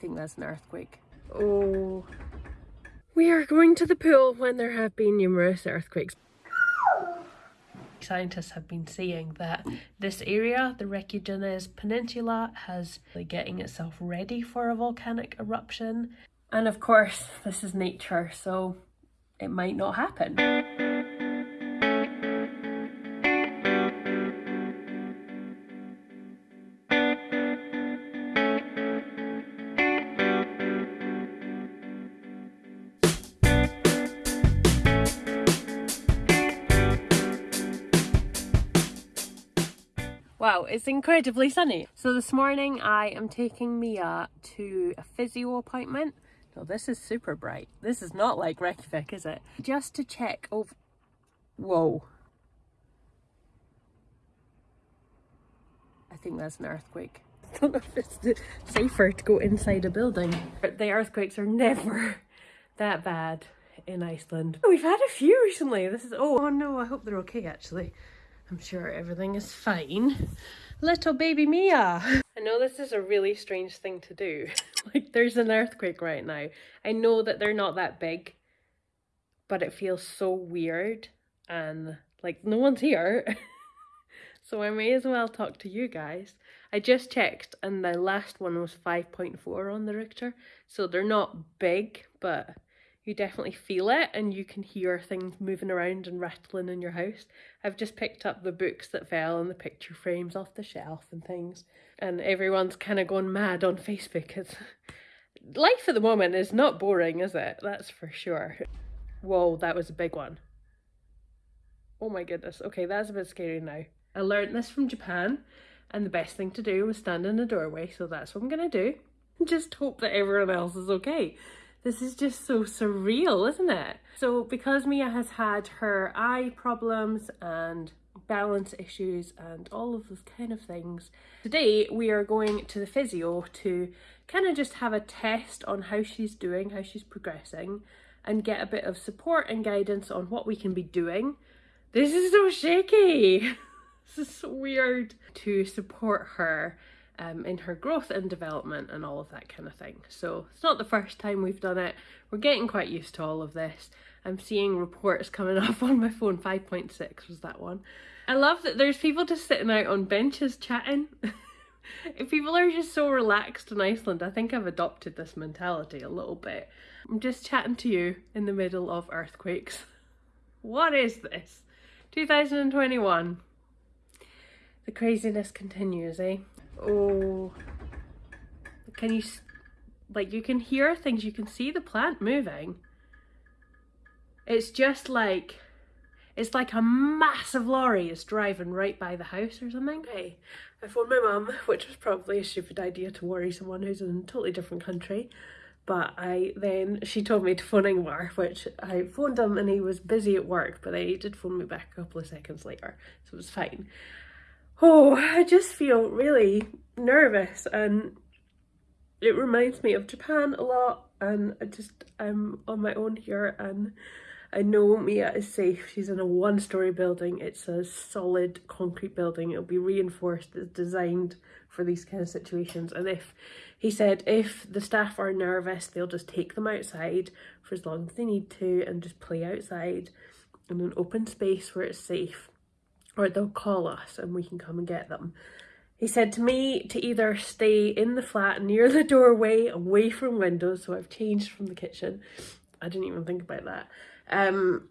think that's an earthquake. Oh. We are going to the pool when there have been numerous earthquakes. Scientists have been saying that this area, the Reykjanes Peninsula, has like, getting itself ready for a volcanic eruption. And of course, this is nature, so it might not happen. It's incredibly sunny. So this morning I am taking Mia uh, to a physio appointment. No, this is super bright. This is not like Reykjavik, is it? Just to check over... Whoa. I think that's an earthquake. I don't know if it's safer to go inside a building. The earthquakes are never that bad in Iceland. We've had a few recently. This is... Oh, oh no, I hope they're okay actually. I'm sure everything is fine. Little baby Mia! I know this is a really strange thing to do. like there's an earthquake right now. I know that they're not that big, but it feels so weird and like no one's here. so I may as well talk to you guys. I just checked and the last one was 5.4 on the Richter. So they're not big, but you definitely feel it and you can hear things moving around and rattling in your house. I've just picked up the books that fell and the picture frames off the shelf and things and everyone's kind of gone mad on Facebook. It's, life at the moment is not boring, is it? That's for sure. Whoa, that was a big one. Oh my goodness. Okay, that's a bit scary now. I learned this from Japan and the best thing to do was stand in the doorway, so that's what I'm gonna do. Just hope that everyone else is okay. This is just so surreal, isn't it? So because Mia has had her eye problems and balance issues and all of those kind of things, today we are going to the physio to kind of just have a test on how she's doing, how she's progressing and get a bit of support and guidance on what we can be doing. This is so shaky. this is so weird to support her um, in her growth and development and all of that kind of thing. So it's not the first time we've done it. We're getting quite used to all of this. I'm seeing reports coming up on my phone, 5.6 was that one. I love that there's people just sitting out on benches chatting. people are just so relaxed in Iceland, I think I've adopted this mentality a little bit. I'm just chatting to you in the middle of earthquakes. What is this? 2021. The craziness continues, eh? Oh. Can you, like, you can hear things, you can see the plant moving. It's just like, it's like a massive lorry is driving right by the house or something. Hey, I phoned my mum, which was probably a stupid idea to worry someone who's in a totally different country. But I then, she told me to phone Ingvar, which I phoned him and he was busy at work, but he did phone me back a couple of seconds later, so it was fine oh, I just feel really nervous and it reminds me of Japan a lot and I just, I'm on my own here and I know Mia is safe. She's in a one-story building. It's a solid concrete building. It'll be reinforced. It's designed for these kind of situations. And if, he said, if the staff are nervous, they'll just take them outside for as long as they need to and just play outside in an open space where it's safe or they'll call us and we can come and get them. He said to me to either stay in the flat near the doorway, away from windows, so I've changed from the kitchen. I didn't even think about that. Um,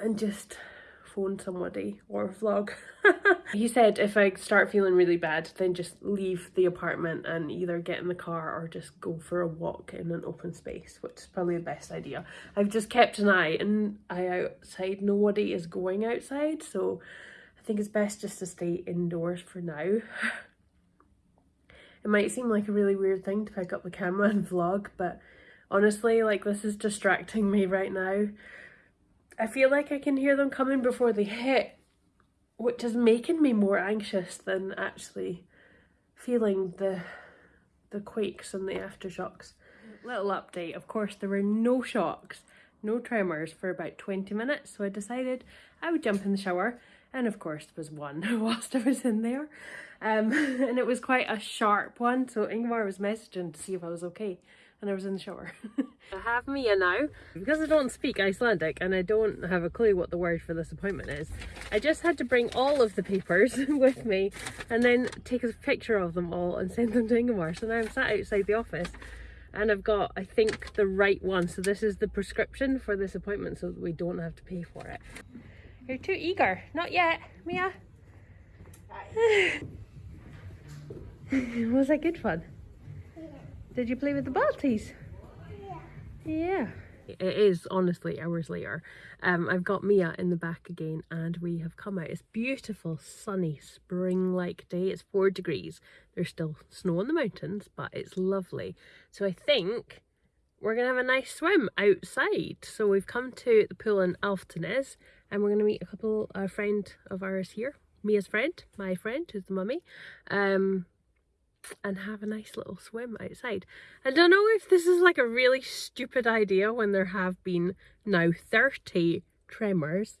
and just phone somebody or vlog. he said if I start feeling really bad, then just leave the apartment and either get in the car or just go for a walk in an open space, which is probably the best idea. I've just kept an eye and I outside, nobody is going outside, so think it's best just to stay indoors for now. It might seem like a really weird thing to pick up the camera and vlog, but honestly, like this is distracting me right now. I feel like I can hear them coming before they hit, which is making me more anxious than actually feeling the the quakes and the aftershocks. Little update, of course there were no shocks, no tremors for about 20 minutes, so I decided I would jump in the shower and of course there was one whilst I was in there Um, and it was quite a sharp one, so Ingmar was messaging to see if I was okay, and I was in the shower. I have Mia now. Because I don't speak Icelandic and I don't have a clue what the word for this appointment is, I just had to bring all of the papers with me and then take a picture of them all and send them to Ingmar. So now I'm sat outside the office and I've got, I think, the right one. So this is the prescription for this appointment so that we don't have to pay for it. You're too eager. Not yet, Mia. Was that good fun? Yeah. Did you play with the Balties? Yeah. Yeah. It is honestly hours later. Um, I've got Mia in the back again and we have come out. It's beautiful, sunny, spring-like day. It's four degrees. There's still snow on the mountains, but it's lovely. So I think we're going to have a nice swim outside. So we've come to the pool in Alftanes and we're going to meet a couple, a friend of ours here. Mia's friend, my friend, who's the mummy. Um, and have a nice little swim outside. I don't know if this is like a really stupid idea when there have been now 30 tremors.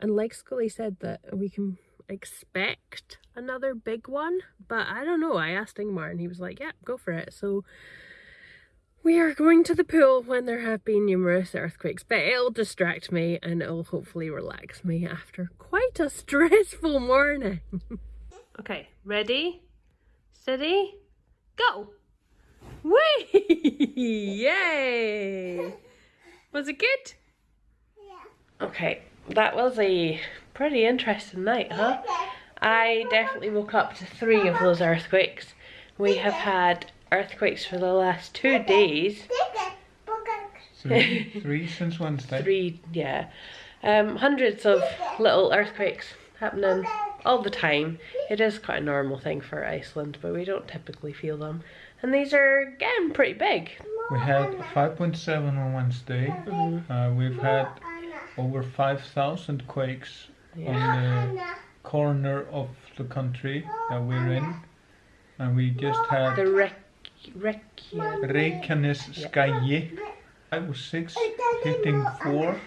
And like Scully said that we can expect another big one, but I don't know. I asked Ingmar and he was like, yeah, go for it. So we are going to the pool when there have been numerous earthquakes, but it'll distract me and it'll hopefully relax me after quite a stressful morning. okay, ready? Steady, go! Whee! Yay! Was it good? Yeah. Okay, that was a pretty interesting night, huh? I definitely woke up to three of those earthquakes. We have had earthquakes for the last two days. Three, three since Wednesday. Three, yeah. Um, hundreds of little earthquakes happening all the time. It is quite a normal thing for Iceland, but we don't typically feel them. And these are getting pretty big. We had 5.7 on Wednesday. Uh, we've had over 5,000 quakes on the corner of the country that we're in. And we just had The Rek... Rek... Reykjanesskagi. Five or six hitting four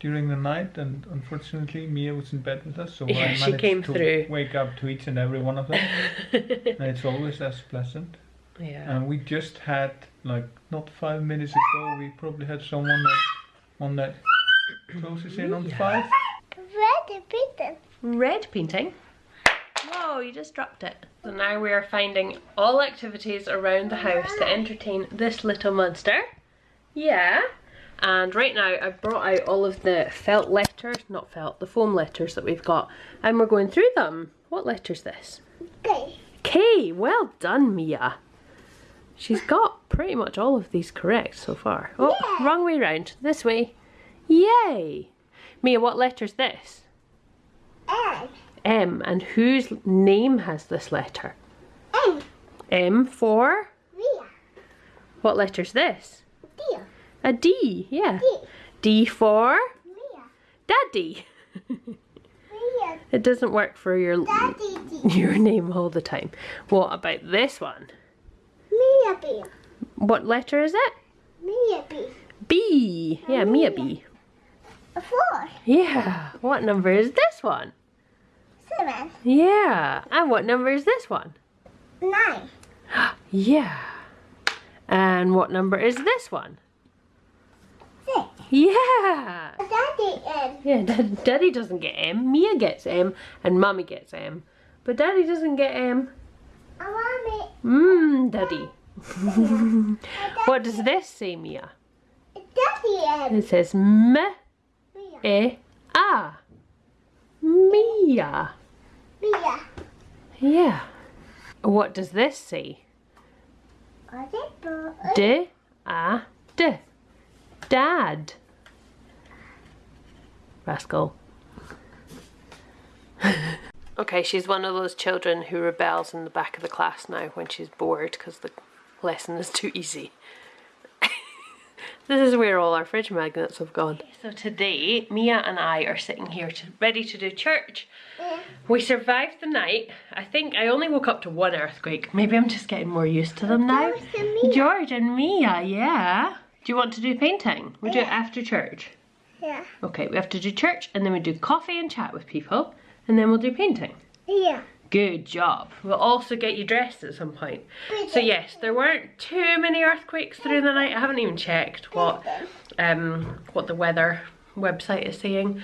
during the night, and unfortunately Mia was in bed with us, so Yeah, I she managed came to through. wake up to each and every one of them, and it's always as pleasant. yeah. And we just had like not five minutes ago, we probably had someone that one that closes in on Yeah. five. Red painting. Red painting. Whoa, you just dropped it. So now we are finding all activities around the house to entertain this little monster. Yeah. And right now I've brought out all of the felt letters, not felt, the foam letters that we've got. And we're going through them. What letter's this? Okay. K. Well done, Mia. She's got pretty much all of these correct so far. Oh, Yeah. wrong way round. This way. Yay. Mia, what letter's this? M. M. And whose name has this letter? M. M for? Mia. What letter's this? Dear. A D. Yeah. D. D for? Mia. Daddy. Mia. It doesn't work for your Daddy. Your name all the time. What about this one? Mia B. What letter is it? Mia B. B. Yeah, Mia B. A four. Yeah. What number is this one? Yeah. And what number is this one? Nine. Yeah. And what number is this one? Six. Yeah. Daddy M. Yeah, Dad- Daddy doesn't get M. Mia gets M, and Mummy gets M. But Daddy doesn't get M. A oh, mommy. Mmm, Daddy. what does this say, Mia? Daddy M. It says M Mia. E A. Mia. Mia. Yeah. What does this say? D A D. Dad. Rascal. okay, she's one of those children who rebels in the back of the class now when she's bored because the lesson is too easy. This is where all our fridge magnets have gone. So today, Mia and I are sitting here to, ready to do church. We survived the night. I think I only woke up to one earthquake. Maybe I'm just getting more used to them now. George and Mia. George and Mia, yeah. Do you want to do painting? We do it after church. Yeah. Okay, we have to do church and then we do coffee and chat with people and then we'll do painting. Yeah. Good job. We'll also get you dressed at some point. So yes, there weren't too many earthquakes through the night. I haven't even checked what um what the weather website is saying.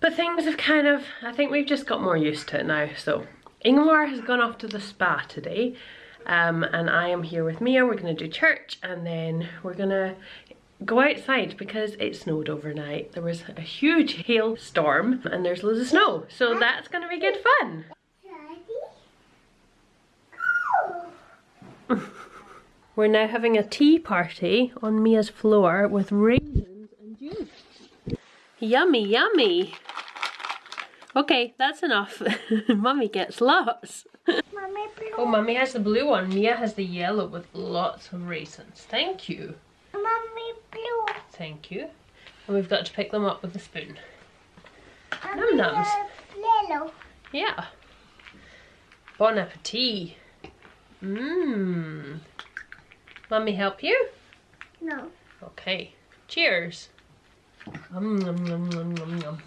But things have kind of, I think we've just got more used to it now. So Ingmar has gone off to the spa today um, and I am here with Mia. We're going to do church and then we're going to go outside because it snowed overnight. There was a huge hailstorm and there's loads of snow. So that's going to be good fun. We're now having a tea party on Mia's floor with raisins and juice. Yummy, yummy. Okay, that's enough. Mummy gets lots. Mommy, blue. Oh, Mummy has the blue one. Mia has the yellow with lots of raisins. Thank you. Mommy, blue. Thank you. And we've got to pick them up with a spoon. Mommy, nums. uh, Yellow. Yeah. Bon appetit. Mmm. Mummy help you? No. Okay. Cheers. Um, nom, nom, nom, nom, nom.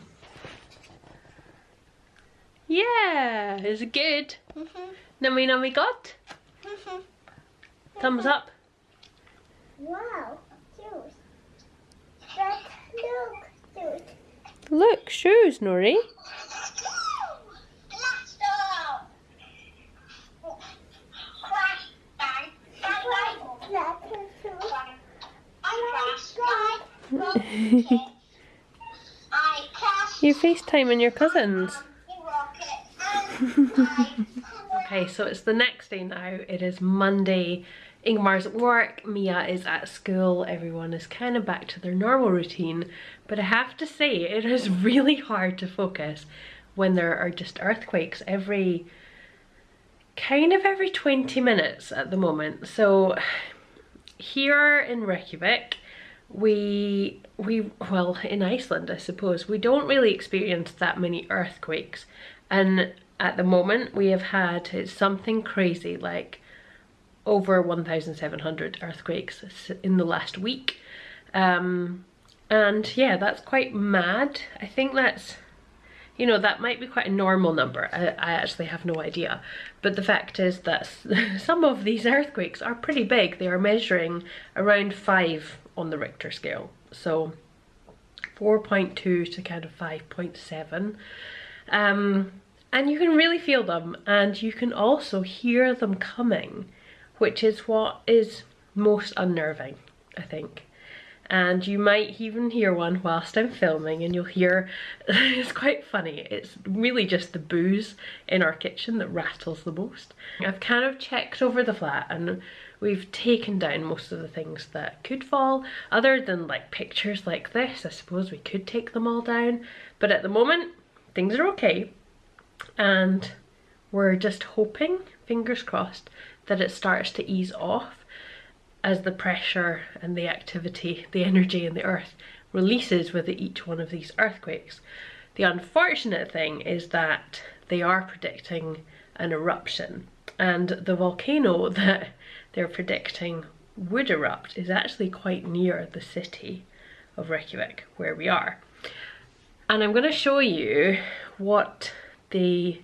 Yeah, is it good? Nummy nummy got? Thumbs up. wow. Juice. But look, juice. Look, shoes, Nori. You FaceTiming your cousins. Okay, so it's the next day now. It is Monday. Ingmar's at work, Mia is at school, everyone is kind of back to their normal routine. But I have to say, it is really hard to focus when there are just earthquakes every, kind of every 20 minutes at the moment. So here in Reykjavik, we, we, well, in Iceland, I suppose, we don't really experience that many earthquakes. And at the moment, we have had something crazy like over 1,700 earthquakes in the last week. Um, and yeah, that's quite mad. I think that's, you know, that might be quite a normal number. I, I actually have no idea. But the fact is that some of these earthquakes are pretty big. They are measuring around five on the Richter scale. So 4.2 to kind of 5.7. Um, and you can really feel them and you can also hear them coming which is what is most unnerving I think and you might even hear one whilst I'm filming and you'll hear it's quite funny it's really just the booze in our kitchen that rattles the most I've kind of checked over the flat and we've taken down most of the things that could fall other than like pictures like this. I suppose we could take them all down. But at the moment things are okay. And we're just hoping, fingers crossed, that it starts to ease off as the pressure and the activity, the energy in the earth releases with each one of these earthquakes. The unfortunate thing is that they are predicting an eruption and the volcano that they're predicting would erupt is actually quite near the city of Reykjavik where we are. And I'm going to show you what the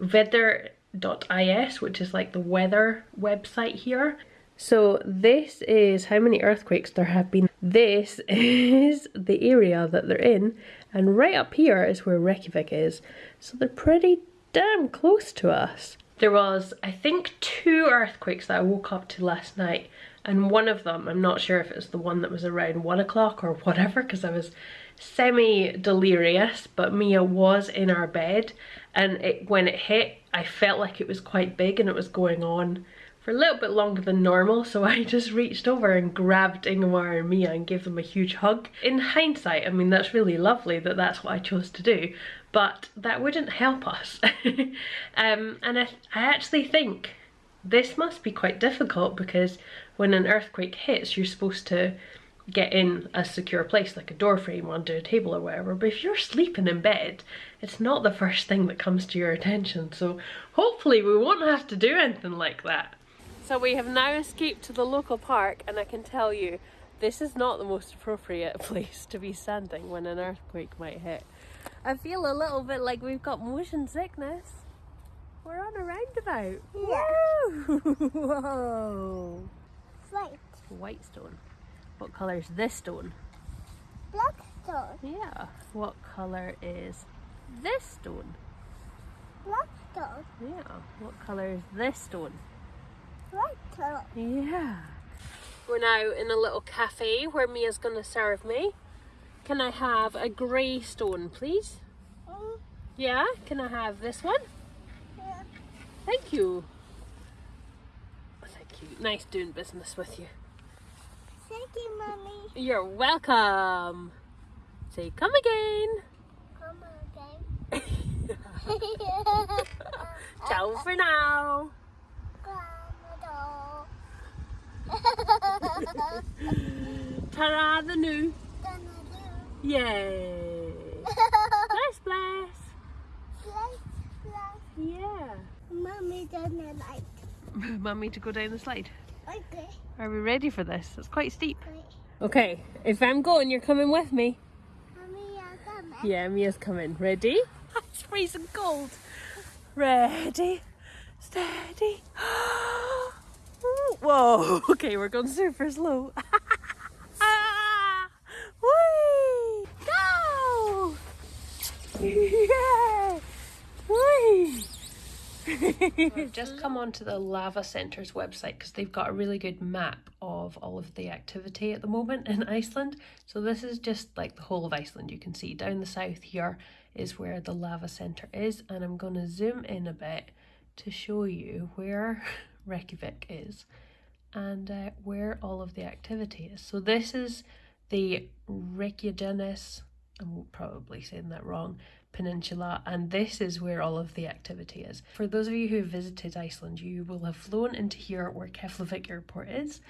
weather.is, which is like the weather website here. So this is how many earthquakes there have been. This is the area that they're in and right up here is where Reykjavik is. So they're pretty damn close to us. There was, I think, two earthquakes that I woke up to last night and one of them, I'm not sure if it's the one that was around one o'clock or whatever because I was semi-delirious, but Mia was in our bed and it, when it hit, I felt like it was quite big and it was going on for a little bit longer than normal, so I just reached over and grabbed Ingmar and Mia and gave them a huge hug. In hindsight, I mean, that's really lovely that that's what I chose to do, but that wouldn't help us. um, and I, I actually think this must be quite difficult because when an earthquake hits, you're supposed to get in a secure place like a door frame under a table or whatever but if you're sleeping in bed it's not the first thing that comes to your attention so hopefully we won't have to do anything like that. So we have now escaped to the local park and I can tell you this is not the most appropriate place to be standing when an earthquake might hit. I feel a little bit like we've got motion sickness. We're on a roundabout. Yeah. Whoa! White. White stone. What colour is this stone? Black stone. Yeah. What colour is this stone? Black stone. Yeah. What colour is this stone? White stone. Yeah. We're now in a little cafe where Mia's going to serve me. Can I have a grey stone, please? Mm, Yeah. Can I have this one? yeah. Thank you. Thank you. Nice doing business with you. Thank you, mommy. You're welcome. Say come again. Come again. Ciao for now. Ta-ra the new. Yay. Bless, bless. Yeah. Mommy doesn't like. Mummy to go down the slide. Okay. Are we ready for this? It's quite steep. Wait. Okay, if I'm going, you're coming with me. You're coming. Yeah, Mia's coming. Ready? It's freezing cold. Ready, steady. Whoa, okay, we're going super slow. Whee! Go! Yeah! Whee! We've just come onto the Lava Centre's website because they've got a really good map of all of the activity at the moment in Iceland. So this is just like the whole of Iceland. You can see down the south here is where the Lava Centre is, and I'm going to zoom in a bit to show you where Reykjavik is and uh, where all of the activity is. So this is the Reykjanes, I'm probably saying that wrong, peninsula, and this is where all of the activity is. For those of you who visited Iceland, you will have flown into here where Keflavik Airport is.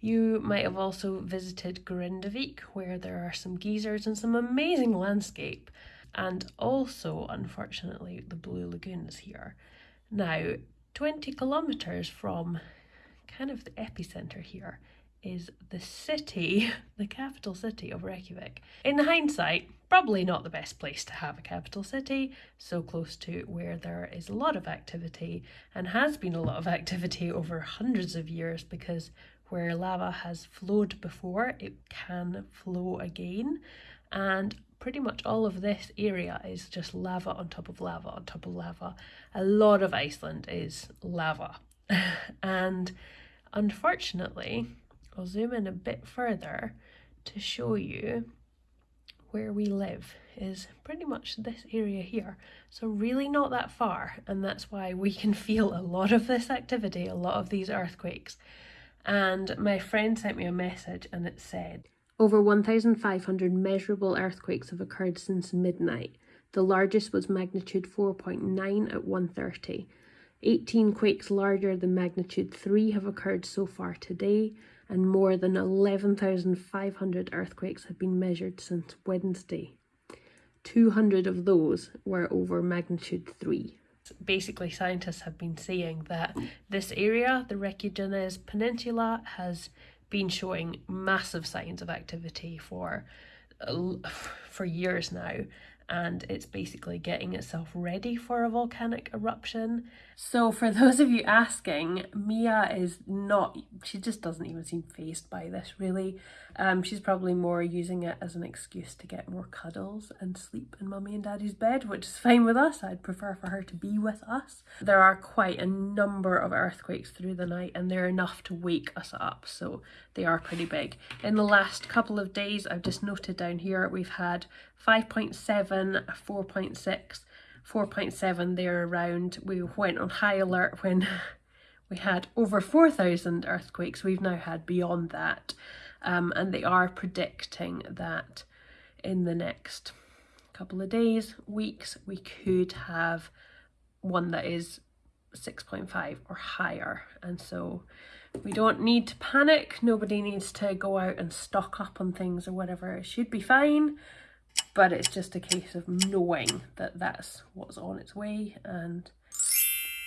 You might have also visited Grindavik, where there are some geysers and some amazing landscape, and also, unfortunately, the Blue Lagoon is here. Now, 20 kilometres from kind of the epicenter here is the city, the capital city of Reykjavik. In hindsight, probably not the best place to have a capital city, so close to where there is a lot of activity and has been a lot of activity over hundreds of years because where lava has flowed before, it can flow again. And pretty much all of this area is just lava on top of lava on top of lava. A lot of Iceland is lava. and unfortunately, I'll zoom in a bit further to show you where we live is pretty much this area here. So really not that far and that's why we can feel a lot of this activity, a lot of these earthquakes. And my friend sent me a message and it said, over 1,500 measurable earthquakes have occurred since midnight. The largest was magnitude 4.9 at 1.30. 18 quakes larger than magnitude 3 have occurred so far today, and more than 11,500 earthquakes have been measured since Wednesday. 200 of those were over magnitude 3. Basically, scientists have been saying that this area, the Reykjanes Peninsula, has been showing massive signs of activity for for years now and it's basically getting itself ready for a volcanic eruption. So for those of you asking, Mia is not, she just doesn't even seem phased by this really. Um, she's probably more using it as an excuse to get more cuddles and sleep in mummy and daddy's bed, which is fine with us. I'd prefer for her to be with us. There are quite a number of earthquakes through the night and they're enough to wake us up, so they are pretty big. In the last couple of days, I've just noted down here, we've had 5.7, 4.6, 4.7 there around. We went on high alert when we had over 4,000 earthquakes. We've now had beyond that. Um, and they are predicting that in the next couple of days, weeks, we could have one that is 6.5 or higher. And so we don't need to panic. Nobody needs to go out and stock up on things or whatever. It should be fine but it's just a case of knowing that that's what's on its way and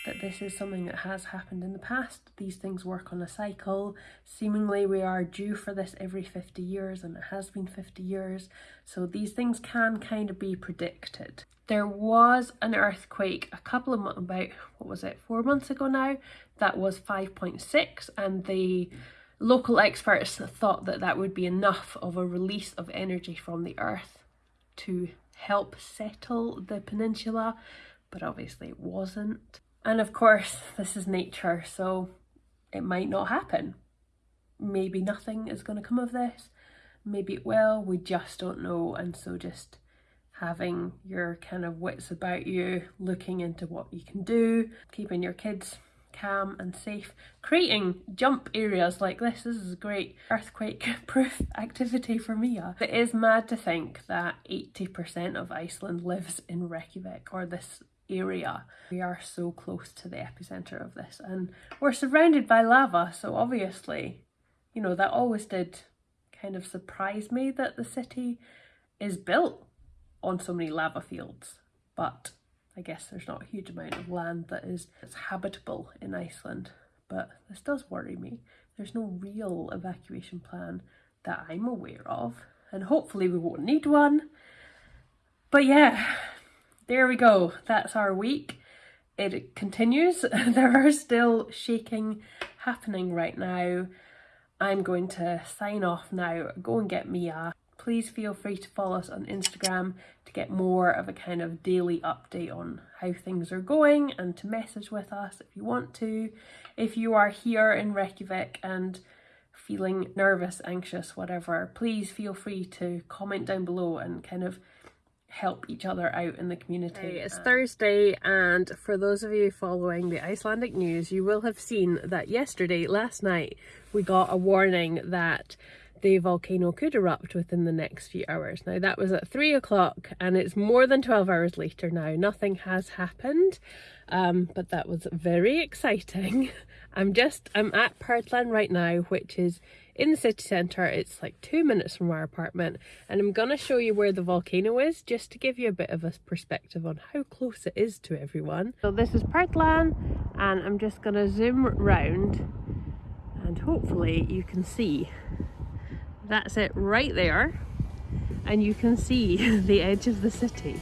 that this is something that has happened in the past. These things work on a cycle. Seemingly we are due for this every 50 years and it has been 50 years. So these things can kind of be predicted. There was an earthquake a couple of months, about, what was it, four months ago now, that was 5.6 and the local experts thought that that would be enough of a release of energy from the earth to help settle the peninsula, but obviously it wasn't. And of course, this is nature, so it might not happen. Maybe nothing is going to come of this. Maybe it will. We just don't know. And so just having your kind of wits about you, looking into what you can do, keeping your kids calm and safe, creating jump areas like this. This is a great earthquake proof activity for Mia. It is mad to think that 80% of Iceland lives in Reykjavik or this area. We are so close to the epicenter of this and we're surrounded by lava so obviously you know that always did kind of surprise me that the city is built on so many lava fields but I guess there's not a huge amount of land that is that's habitable in Iceland but this does worry me. There's no real evacuation plan that I'm aware of and hopefully we won't need one but yeah there we go. That's our week. It continues. there are still shaking happening right now. I'm going to sign off now, go and get Mia. Please feel free to follow us on Instagram to get more of a kind of daily update on how things are going and to message with us if you want to. If you are here in Reykjavik and feeling nervous, anxious, whatever, please feel free to comment down below and kind of help each other out in the community. It's um, Thursday and for those of you following the Icelandic news you will have seen that yesterday, last night, we got a warning that the volcano could erupt within the next few hours. Now that was at 3 o'clock and it's more than 12 hours later now. Nothing has happened um, but that was very exciting. I'm just, I'm at Perlan right now which is in the city centre. It's like two minutes from our apartment and I'm going to show you where the volcano is just to give you a bit of a perspective on how close it is to everyone. So this is Perlan and I'm just going to zoom round and hopefully you can see that's it right there and you can see the edge of the city.